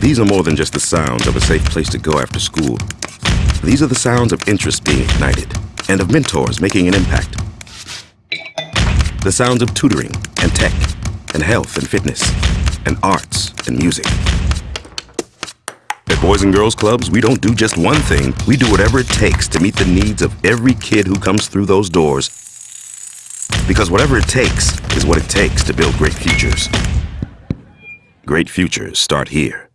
These are more than just the sounds of a safe place to go after school. These are the sounds of interest being ignited and of mentors making an impact. The sounds of tutoring and tech and health and fitness and arts and music. At Boys and Girls Clubs, we don't do just one thing. We do whatever it takes to meet the needs of every kid who comes through those doors. Because whatever it takes is what it takes to build great futures. Great futures start here.